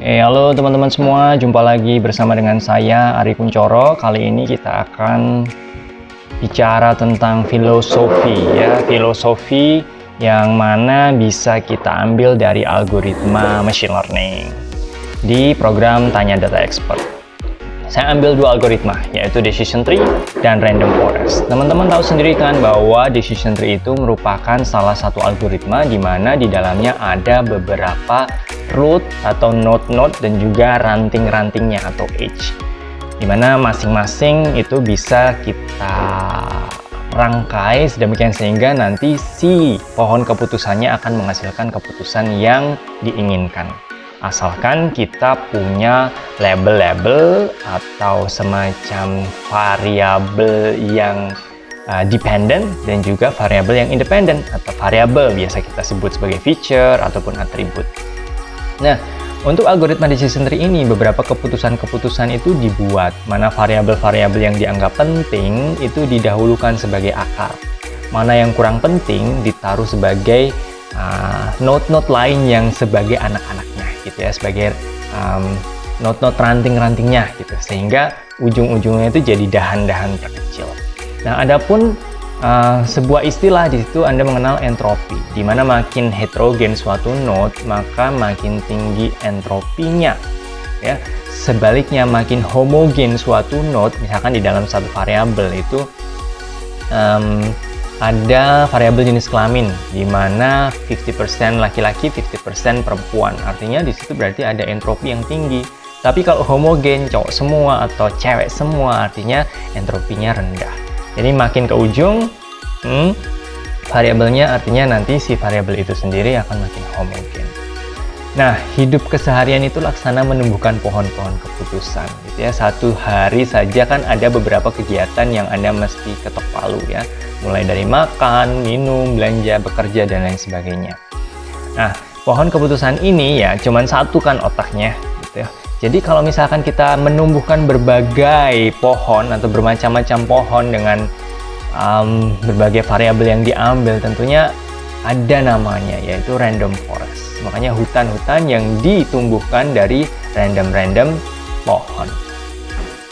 Oke, halo teman-teman semua, jumpa lagi bersama dengan saya Ari Kuncoro. Kali ini kita akan bicara tentang filosofi ya, filosofi yang mana bisa kita ambil dari algoritma machine learning di program Tanya Data Expert. Saya ambil dua algoritma, yaitu decision tree dan random forest. Teman-teman tahu sendiri kan bahwa decision tree itu merupakan salah satu algoritma di mana di dalamnya ada beberapa root atau node-node dan juga ranting-rantingnya atau edge. Di mana masing-masing itu bisa kita rangkai sedemikian sehingga nanti si pohon keputusannya akan menghasilkan keputusan yang diinginkan asalkan kita punya label-label atau semacam variabel yang uh, dependent dan juga variabel yang independent atau variabel biasa kita sebut sebagai feature ataupun atribut. Nah, untuk algoritma decision tree ini beberapa keputusan-keputusan itu dibuat mana variabel-variabel yang dianggap penting itu didahulukan sebagai akar. Mana yang kurang penting ditaruh sebagai uh, node-node uh, lain yang sebagai anak-anaknya gitu ya sebagai um, not-not ranting-rantingnya gitu sehingga ujung-ujungnya itu jadi dahan-dahan terkecil. Nah, adapun uh, sebuah istilah di situ Anda mengenal entropi, di mana makin heterogen suatu node, maka makin tinggi entropinya. Ya, sebaliknya makin homogen suatu node, misalkan di dalam satu variabel itu um, ada variabel jenis kelamin di mana 50% laki-laki, 50% perempuan. Artinya di situ berarti ada entropi yang tinggi. Tapi kalau homogen, cowok semua atau cewek semua, artinya entropinya rendah. Jadi makin ke ujung, hmm, variabelnya artinya nanti si variabel itu sendiri akan makin homogen. Nah, hidup keseharian itu laksana menumbuhkan pohon-pohon keputusan. Gitu ya. Satu hari saja kan ada beberapa kegiatan yang Anda mesti ketok palu ya. Mulai dari makan, minum, belanja, bekerja, dan lain sebagainya. Nah, pohon keputusan ini ya cuman satu kan otaknya. Gitu ya. Jadi kalau misalkan kita menumbuhkan berbagai pohon atau bermacam-macam pohon dengan um, berbagai variabel yang diambil, tentunya ada namanya yaitu random forest makanya hutan-hutan yang ditumbuhkan dari random-random pohon.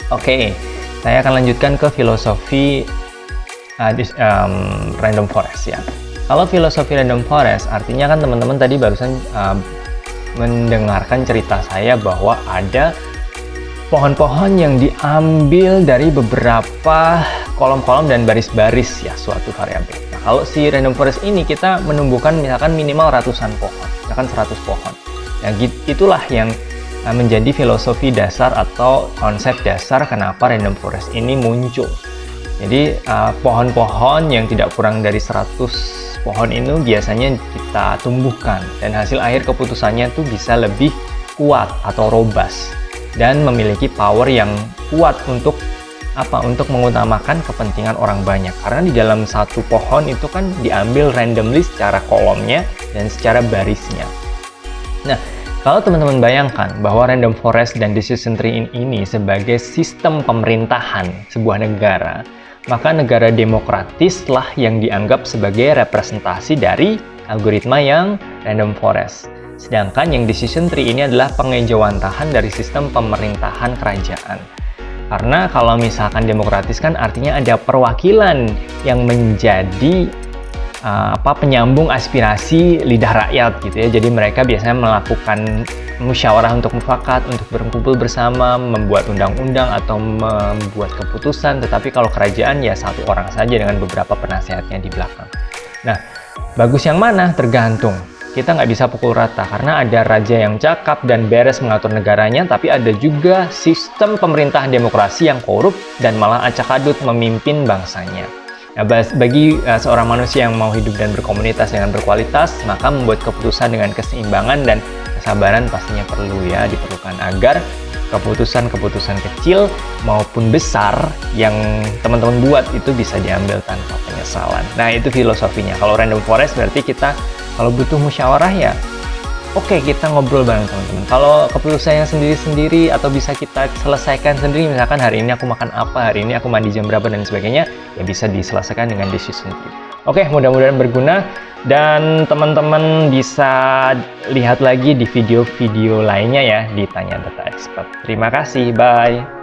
Oke, saya akan lanjutkan ke filosofi uh, this, um, random forest ya. Kalau filosofi random forest artinya kan teman-teman tadi barusan uh, mendengarkan cerita saya bahwa ada pohon-pohon yang diambil dari beberapa kolom-kolom dan baris-baris ya suatu variabel. Nah, kalau si random forest ini kita menumbuhkan misalkan minimal ratusan pohon misalkan 100 pohon. Nah, itulah yang uh, menjadi filosofi dasar atau konsep dasar kenapa random forest ini muncul. Jadi uh, pohon-pohon uh, yang tidak kurang dari 100 pohon itu biasanya kita tumbuhkan. Dan hasil akhir keputusannya itu bisa lebih kuat atau robust dan memiliki power yang kuat untuk apa untuk mengutamakan kepentingan orang banyak. Karena di dalam satu pohon itu kan diambil randomly secara kolomnya dan secara barisnya. Nah kalau teman-teman bayangkan bahwa random forest dan decision tree ini sebagai sistem pemerintahan sebuah negara maka negara demokratislah yang dianggap sebagai representasi dari algoritma yang random forest. Sedangkan yang decision tree ini adalah pengejawantahan dari sistem pemerintahan kerajaan. Karena kalau misalkan demokratis kan artinya ada perwakilan yang menjadi uh, apa penyambung aspirasi lidah rakyat gitu ya. Jadi mereka biasanya melakukan musyawarah untuk mufakat, untuk berkumpul bersama, membuat undang-undang atau membuat keputusan. Tetapi kalau kerajaan ya satu orang saja dengan beberapa penasehatnya di belakang. Nah, bagus yang mana? Tergantung kita nggak bisa pukul rata karena ada raja yang cakap dan beres mengatur negaranya tapi ada juga sistem pemerintahan demokrasi yang korup dan malah acak-adut memimpin bangsanya. Nah, bagi uh, seorang manusia yang mau hidup dan berkomunitas dengan berkualitas, maka membuat keputusan dengan keseimbangan dan kesabaran pastinya perlu ya, diperlukan agar keputusan-keputusan kecil maupun besar yang teman-teman buat itu bisa diambil tanpa penyesalan. Nah, itu filosofinya. Kalau random forest berarti kita kalau butuh musyawarah ya oke okay, kita ngobrol bareng teman-teman kalau keputusannya sendiri-sendiri atau bisa kita selesaikan sendiri misalkan hari ini aku makan apa hari ini aku mandi jam berapa dan sebagainya ya bisa diselesaikan dengan decision tree Oke, mudah-mudahan berguna dan teman-teman bisa lihat lagi di video-video lainnya ya di Tanya Data Expert. Terima kasih, bye.